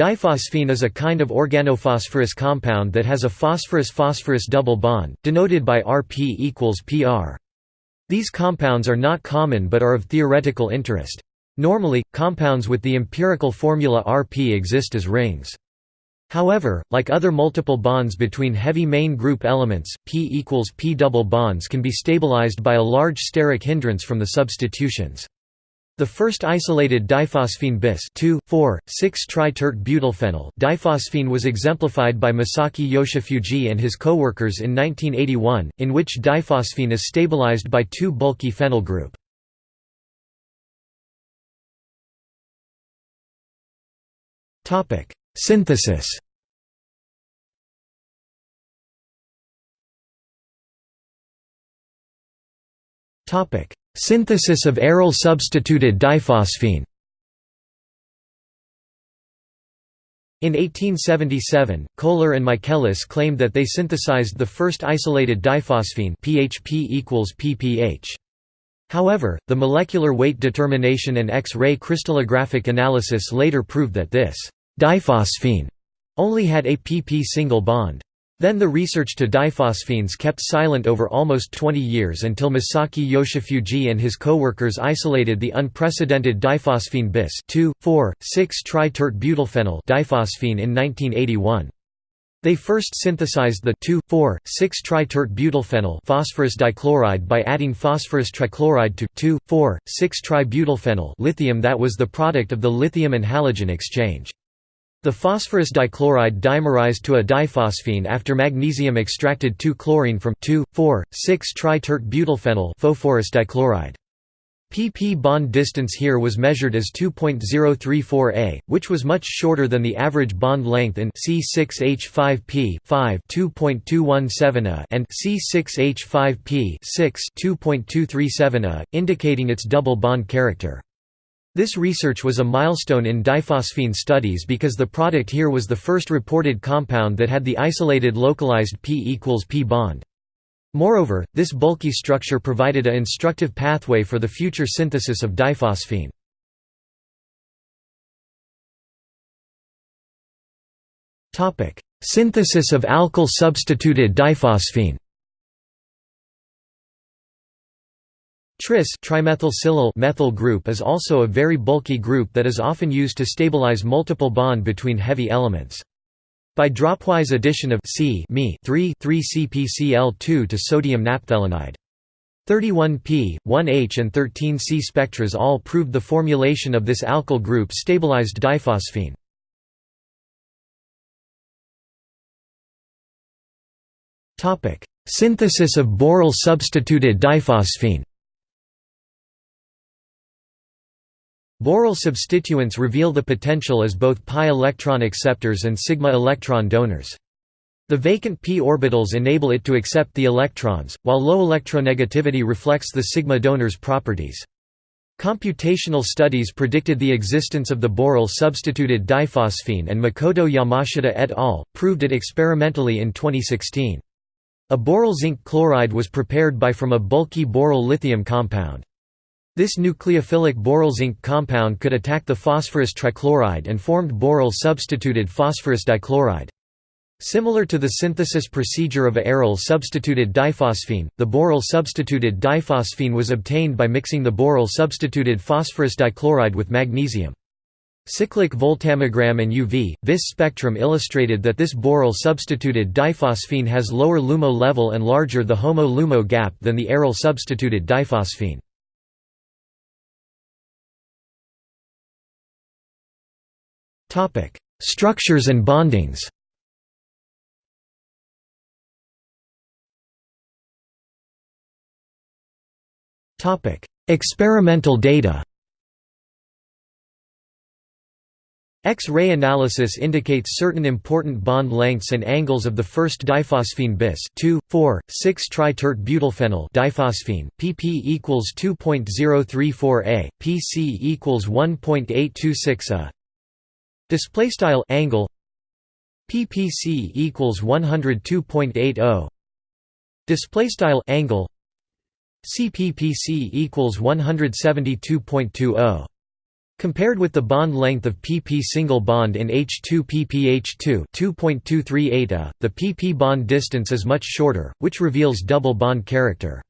Diphosphene is a kind of organophosphorus compound that has a phosphorus-phosphorus double bond, denoted by Rp equals Pr. These compounds are not common but are of theoretical interest. Normally, compounds with the empirical formula Rp exist as rings. However, like other multiple bonds between heavy main group elements, P equals P double bonds can be stabilized by a large steric hindrance from the substitutions. The first isolated diphosphene bis 2,4,6-tritert-butylphenyl diphosphene was exemplified by Masaki Yoshifuji and his co-workers in 1981, in which diphosphene is stabilized by two bulky phenyl group. Synthesis Topic: Synthesis of aryl-substituted diphosphene In 1877, Kohler and Michaelis claimed that they synthesized the first isolated diphosphene PHP equals PPH. However, the molecular weight determination and X-ray crystallographic analysis later proved that this diphosphene only had a PP single bond. Then the research to diphosphenes kept silent over almost 20 years until Masaki Yoshifuji and his co-workers isolated the unprecedented diphosphene bis 2,4,6-tritert-butylphenyl diphosphene in 1981. They first synthesized the 2,4,6-tritert-butylphenyl phosphorus dichloride by adding phosphorus trichloride to 2,4,6-tributylphenyl lithium that was the product of the lithium and halogen exchange. The phosphorus dichloride dimerized to a diphosphene after magnesium extracted 2-chlorine from 2,4,6-tritert-butylphenyl phosphorus dichloride. pp bond distance here was measured as 2.034 a, which was much shorter than the average bond length in C6H5p 5 2.217 a and C6H5p 6 2.237 a, indicating its double bond character. This research was a milestone in diphosphene studies because the product here was the first reported compound that had the isolated localized P equals P bond. Moreover, this bulky structure provided a instructive pathway for the future synthesis of diphosphene. Synthesis of alkyl-substituted diphosphene Tris trimethylsilyl methyl group is also a very bulky group that is often used to stabilize multiple bond between heavy elements. By dropwise addition of C 3 3-CpCl2 to sodium naphthalenide. 31P, 1H and 13C spectras all proved the formulation of this alkyl group stabilized diphosphene. Synthesis of boryl substituted diphosphene Boryl substituents reveal the potential as both pi electron acceptors and sigma electron donors. The vacant p orbitals enable it to accept the electrons, while low electronegativity reflects the sigma donor's properties. Computational studies predicted the existence of the boryl substituted diphosphene and Makoto Yamashita et al. proved it experimentally in 2016. A boryl zinc chloride was prepared by from a bulky boryl lithium compound. This nucleophilic boryl zinc compound could attack the phosphorus trichloride and formed boryl substituted phosphorus dichloride. Similar to the synthesis procedure of aryl substituted diphosphene, the boryl substituted diphosphene was obtained by mixing the boryl substituted phosphorus dichloride with magnesium. Cyclic voltammogram and UV, vis spectrum illustrated that this boryl substituted diphosphene has lower LUMO level and larger the HOMO-LUMO gap than the aryl substituted diphosphene. Topic: Structures and bondings. Topic: Experimental data. X-ray analysis indicates certain important bond lengths and angles of the first diphosphene bis 2, 4, 6-tritert-butylphenyl diphosphene, pp equals 2.034 a, pc equals 1.826 a, Display style angle PPC equals 102.80 Display style angle CPPC equals 172.20 Compared with the bond length of pp single bond in H2 ppH2 2.238 A, the pp bond distance is much shorter, which reveals double bond character.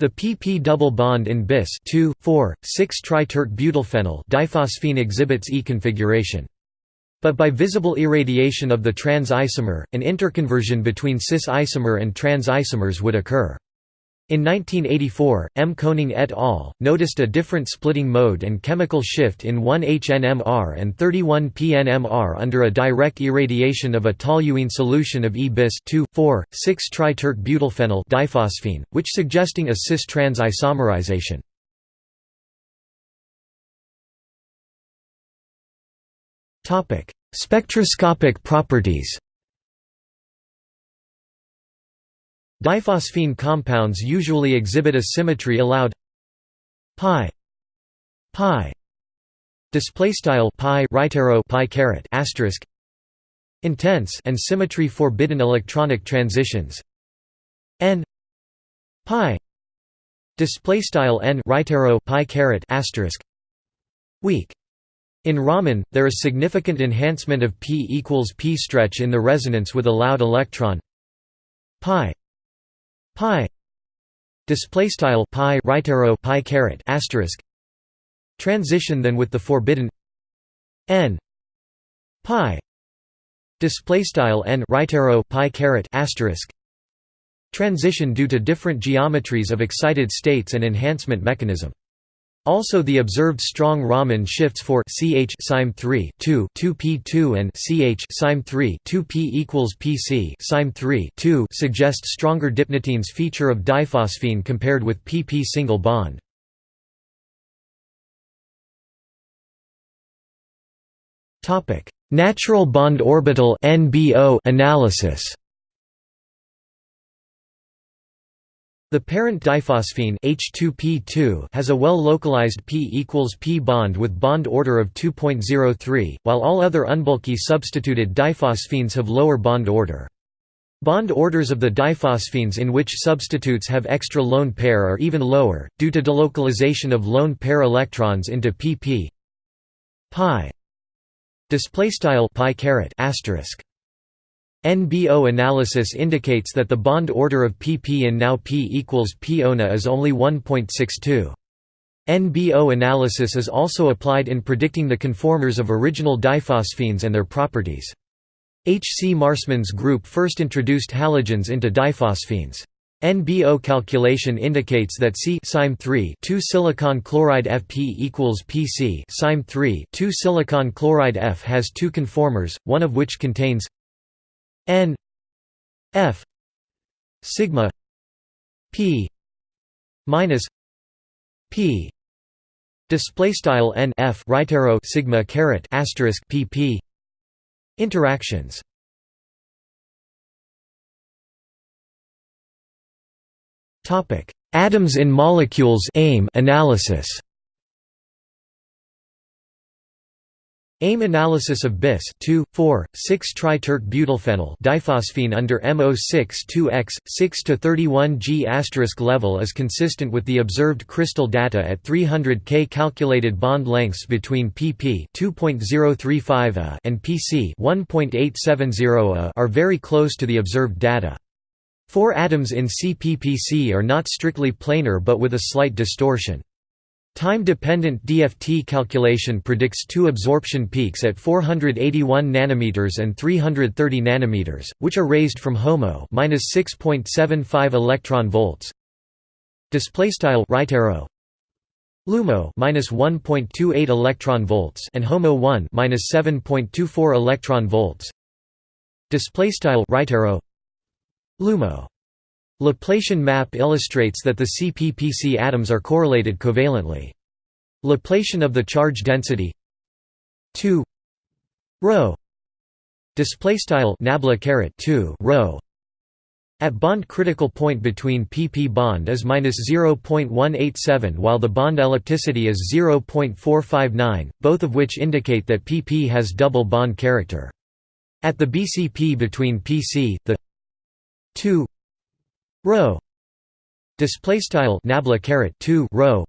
The pp double bond in bis 2, 4, 6 tri-tert-butylphenyl diphosphene exhibits E configuration. But by visible irradiation of the trans isomer, an interconversion between cis isomer and trans isomers would occur. In 1984, M. Koning et al. noticed a different splitting mode and chemical shift in 1-HNMR and 31-PNMR under a direct irradiation of a toluene solution of E-bis 2,4,6-tri-tert-butylphenyl diphosphene, which suggesting a cis-trans isomerization. Spectroscopic properties Diphosphene compounds usually exhibit a symmetry allowed pi pi display style pi right arrow pi caret asterisk intense and symmetry forbidden electronic transitions n pi display style n right arrow pi caret asterisk weak in Raman, there is significant enhancement of p equals p stretch in the resonance with allowed electron. Pi. Pi. Display style pi right arrow pi caret asterisk. Transition then with the forbidden n. Pi. Display style n right arrow pi caret asterisk. Transition due to different geometries of excited states and enhancement mechanism also the observed strong Raman shifts for ch sim 3 2 2p2 and ch sim 3 2p equals pc sim 3 2 suggest stronger dipnotenes feature of diphosphene compared with pp single bond. Topic: Natural bond orbital (NBO) analysis. The parent diphosphene H2P2 has a well-localized p equals p bond with bond order of 2.03, while all other unbulky substituted diphosphenes have lower bond order. Bond orders of the diphosphenes in which substitutes have extra lone pair are even lower, due to delocalization of lone pair electrons into pp pi displaystyle pi caret asterisk NBO analysis indicates that the bond order of pp in now p equals p ONA is only 1.62. NBO analysis is also applied in predicting the conformers of original diphosphenes and their properties. H. C. Marsman's group first introduced halogens into diphosphenes. NBO calculation indicates that C 3 2 silicon chloride Fp equals Pc 3 2 silicon chloride F has two conformers, one of which contains n f sigma p minus p display style n f right arrow sigma caret asterisk pp interactions. Topic atoms in molecules aim analysis AIM analysis of bis 2, 4, 6 tri-tert-butylphenyl diphosphene under MO6-2X, 6-31G level is consistent with the observed crystal data at 300 K. Calculated bond lengths between pp 2.035 A and pc 1.870 A are very close to the observed data. Four atoms in CPPC are not strictly planar but with a slight distortion. Time-dependent DFT calculation predicts two absorption peaks at 481 nanometers and 330 nanometers, which are raised from HOMO -6.75 electron volts. Display style right arrow LUMO -1.28 electron volts and HOMO 1 -7.24 electron volts. Display style right arrow LUMO Laplacian map illustrates that the CPPC atoms are correlated covalently. Laplacian of the charge density 2 rho display style nabla caret 2 rho at bond critical point between pp bond is -0.187 while the bond ellipticity is 0.459 both of which indicate that pp has double bond character at the bcp between pc the 2 rho display style nabla caret 2 rho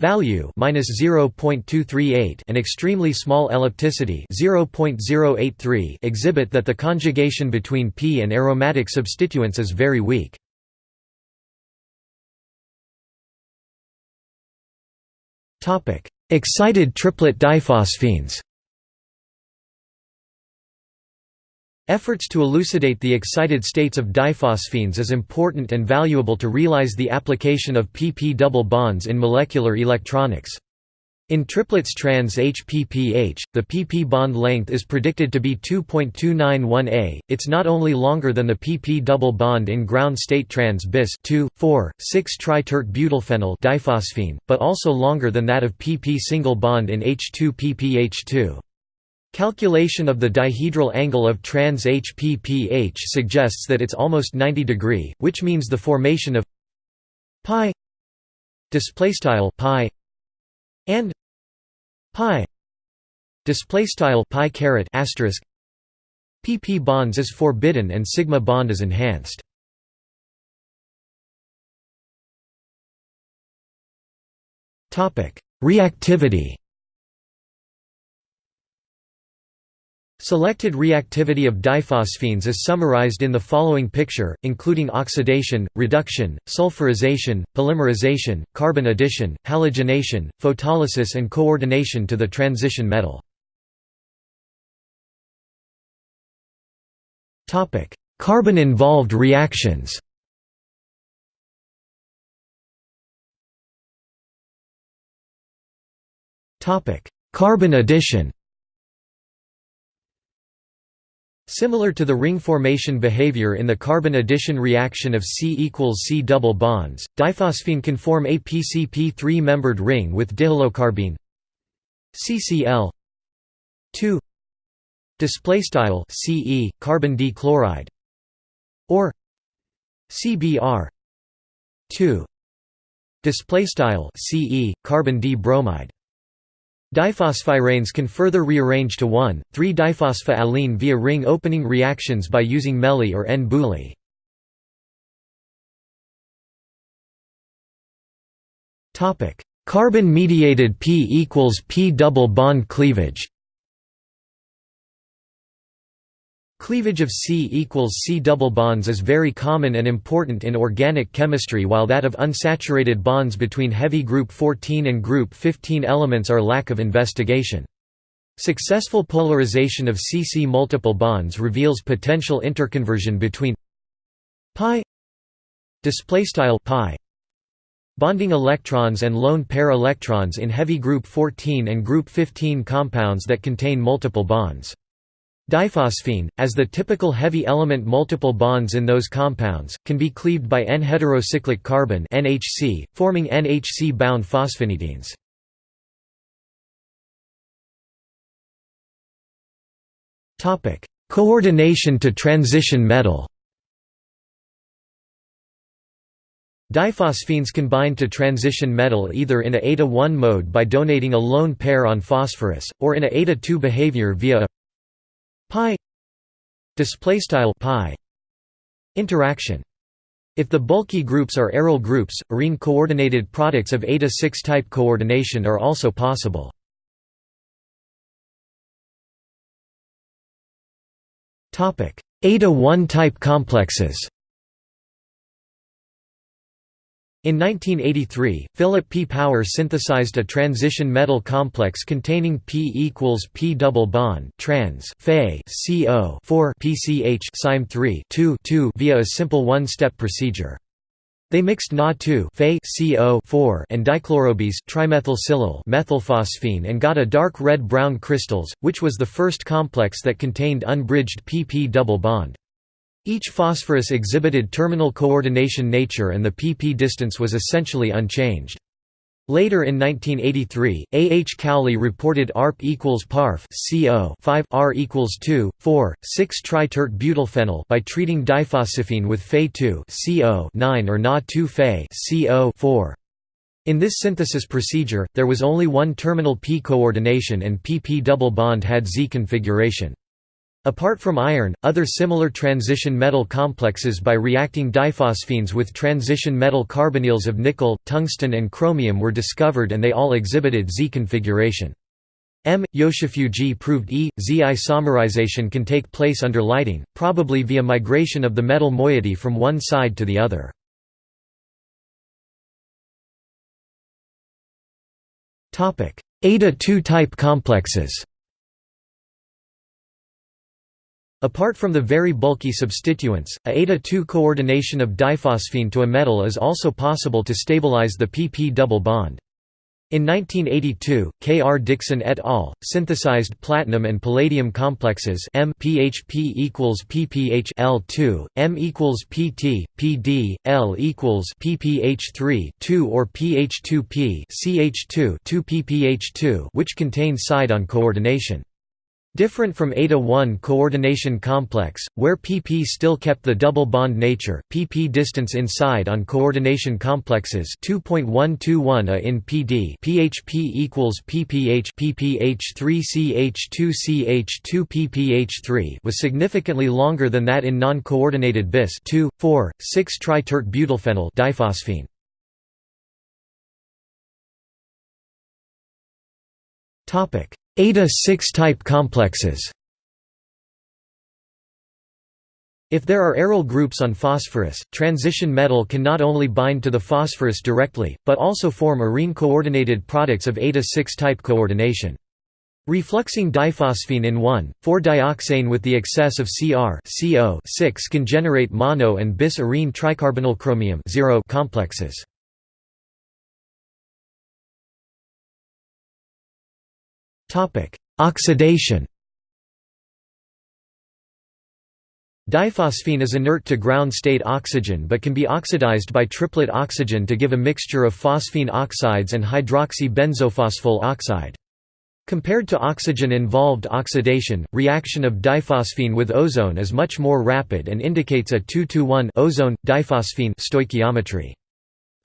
value minus 0.238 and extremely small ellipticity 0.083 exhibit that the conjugation between P and aromatic substituents is very weak. Topic: Excited triplet diphosphenes. Efforts to elucidate the excited states of diphosphenes is important and valuable to realize the application of pp double bonds in molecular electronics. In triplets trans HPPH, the pp bond length is predicted to be 2.291 a. It's not only longer than the pp double bond in ground state trans bis 2, 4, 6 tritert butylphenyl diphosphene, but also longer than that of pp single bond in H2PPH2. Calculation of the dihedral angle of trans HPPH suggests that it's almost 90 degree, which means the formation of pi display style pi and pi display style pi caret asterisk pp bonds is forbidden and sigma bond is enhanced. Topic: Reactivity Selected reactivity of diphosphenes is summarized in the following picture, including oxidation, reduction, sulfurization, polymerization, carbon addition, halogenation, photolysis and coordination to the transition metal. Carbon-involved reactions Carbon addition Similar to the ring formation behavior in the carbon addition reaction of C equals C double bonds, diphosphene can form a PCP3 membered ring with dihalocarbene CCl 2 display style CE carbon D chloride or CBr 2 display style CE carbon D bromide Diphosphiranes can further rearrange to 1,3-diphosphoalene via ring opening reactions by using MeLi or n-BuLi. Carbon-mediated P equals P double bond cleavage Cleavage of C equals C double bonds is very common and important in organic chemistry while that of unsaturated bonds between heavy group 14 and group 15 elements are lack of investigation. Successful polarization of CC multiple bonds reveals potential interconversion between pi bonding electrons and lone pair electrons in heavy group 14 and group 15 compounds that contain multiple bonds. Diphosphene, as the typical heavy element multiple bonds in those compounds, can be cleaved by N-heterocyclic carbene NHC, forming NHC-bound phosphonadienes. Coordination to transition metal Diphosphenes can bind to transition metal either in a eta-1 mode by donating a lone pair on phosphorus, or in a eta-2 behavior via a pi displaystyle pi interaction. If the bulky groups are aryl groups arene coordinated products of eta 6 type coordination are also possible. Topic. Eta 1 type complexes in 1983, Philip P. Power synthesized a transition metal complex containing P equals P double bond trans CO 4 PCH Sime 3 2 2 via a simple one-step procedure. They mixed Na2 Fe CO 4 and dichlorobis trimethylsilyl methylphosphine and got a dark red-brown crystals, which was the first complex that contained unbridged PP double bond. Each phosphorus exhibited terminal coordination nature and the pp distance was essentially unchanged. Later in 1983, A. H. Cowley reported ARP equals PARF CO 5 R equals 2, 4, 6 tritert butylphenyl by treating diphosphene with Fe2 CO 9 or Na2 Fe CO 4. In this synthesis procedure, there was only one terminal p coordination and pp double bond had Z configuration. Apart from iron, other similar transition metal complexes by reacting diphosphenes with transition metal carbonyls of nickel, tungsten and chromium were discovered and they all exhibited Z configuration. M. Yoshifuji proved E, Z isomerization can take place under lighting, probably via migration of the metal moiety from one side to the other. Eta-2 type complexes Apart from the very bulky substituents, a eta-2 coordination of diphosphene to a metal is also possible to stabilize the pp double bond. In 1982, K. R. Dixon et al. synthesized platinum and palladium complexes M PHP equals PPH L2, M equals PT, PD, L equals PPH3 2 or PH2P CH2 2 PPH2 which contain side-on coordination. Different from eta-1 coordination complex, where pp still kept the double bond nature, pp distance inside on coordination complexes 2.121 a in PD php equals pph pph3ch2ch2 pph3 was significantly longer than that in non-coordinated bis 2, 4, 6 tritert butylphenyl diphosphene. Topic Eta-6 type complexes If there are aryl groups on phosphorus, transition metal can not only bind to the phosphorus directly, but also form arene-coordinated products of eta-6 type coordination. Refluxing diphosphene in 1,4-dioxane with the excess of Cr 6 can generate mono and bis arene tricarbonyl chromium complexes. Topic: Oxidation. Diphosphene is inert to ground state oxygen but can be oxidized by triplet oxygen to give a mixture of phosphine oxides and hydroxy-benzophosphol oxide. Compared to oxygen-involved oxidation, reaction of diphosphene with ozone is much more rapid and indicates a 2-to-1 ozone diphosphene stoichiometry.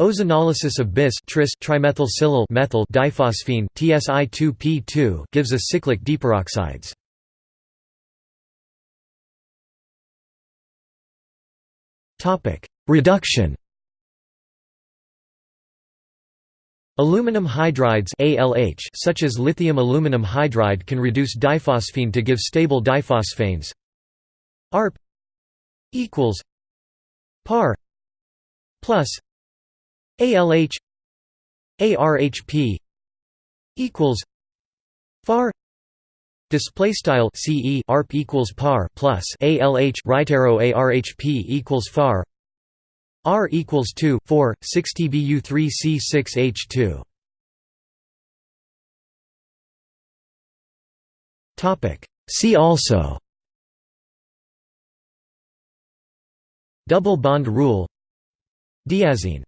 Ozonolysis of bis tris trimethylsilyl methyl diphosphene TSI2P2 gives a cyclic diperoxides. Topic: Reduction. Aluminum hydrides ALH such as lithium aluminum hydride can reduce diphosphene to give stable diphosphanes. ARP equals par plus ALH ARHP equals far display style CE ARP equals par plus ALH right arrow ARHP equals far R equals 2 4 6 TBU 3 C 6 H2 topic. See also double bond rule diazine